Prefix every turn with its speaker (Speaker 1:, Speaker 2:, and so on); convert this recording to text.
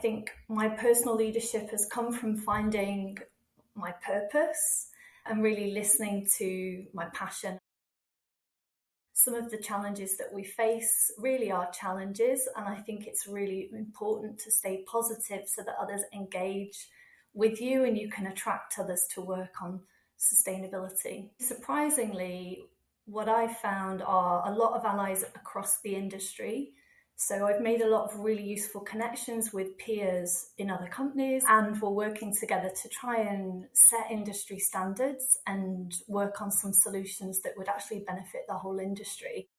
Speaker 1: think my personal leadership has come from finding my purpose and really listening to my passion. Some of the challenges that we face really are challenges, and I think it's really important to stay positive so that others engage with you and you can attract others to work on sustainability. Surprisingly, what I found are a lot of allies across the industry so I've made a lot of really useful connections with peers in other companies, and we're working together to try and set industry standards and work on some solutions that would actually benefit the whole industry.